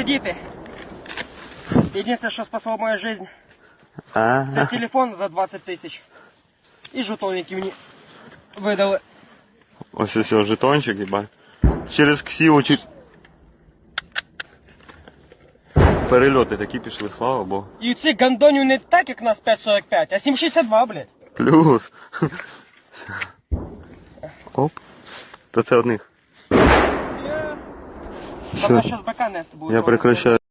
сидіти. Єдине, що спасло мою жизнь, це Ага. телефон за 20 тисяч. І жетон, який мені видали. Ось ось ось жетончик, їбать. Через ксіву чи. Перельоти такі пішли, слава Богу. І ці гандонів не так, як у нас 5,45, а 7,62, блядь. Плюс. Оп. То це одних. Я... Все. Вона щас бака нести буде. Я прекращаю.